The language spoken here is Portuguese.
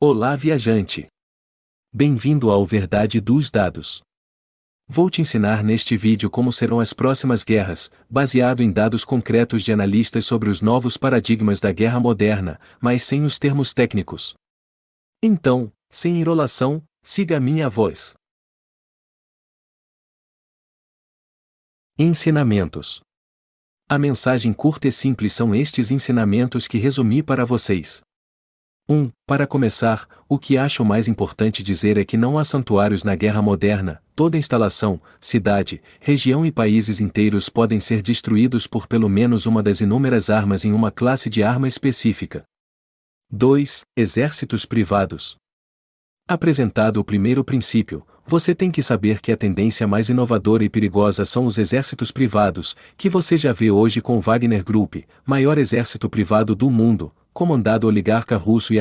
Olá, viajante! Bem-vindo ao Verdade dos Dados. Vou te ensinar neste vídeo como serão as próximas guerras, baseado em dados concretos de analistas sobre os novos paradigmas da guerra moderna, mas sem os termos técnicos. Então, sem enrolação, siga a minha voz. Ensinamentos. A mensagem curta e simples são estes ensinamentos que resumi para vocês. 1. Para começar, o que acho mais importante dizer é que não há santuários na guerra moderna, toda instalação, cidade, região e países inteiros podem ser destruídos por pelo menos uma das inúmeras armas em uma classe de arma específica. 2. Exércitos privados. Apresentado o primeiro princípio, você tem que saber que a tendência mais inovadora e perigosa são os exércitos privados, que você já vê hoje com o Wagner Group, maior exército privado do mundo, comandado oligarca russo e